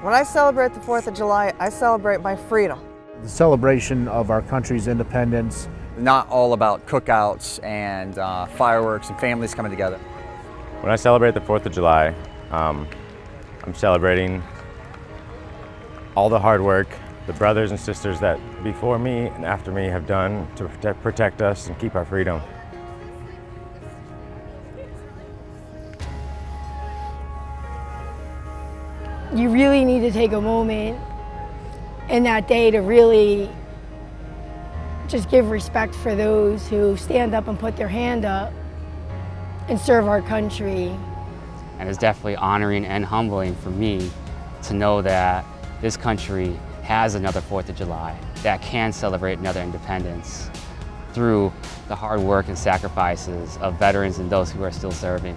When I celebrate the 4th of July, I celebrate my freedom. The celebration of our country's independence. Not all about cookouts and uh, fireworks and families coming together. When I celebrate the 4th of July, um, I'm celebrating all the hard work the brothers and sisters that before me and after me have done to protect, protect us and keep our freedom. You really need to take a moment in that day to really just give respect for those who stand up and put their hand up and serve our country. And it's definitely honoring and humbling for me to know that this country has another 4th of July, that can celebrate another independence through the hard work and sacrifices of veterans and those who are still serving.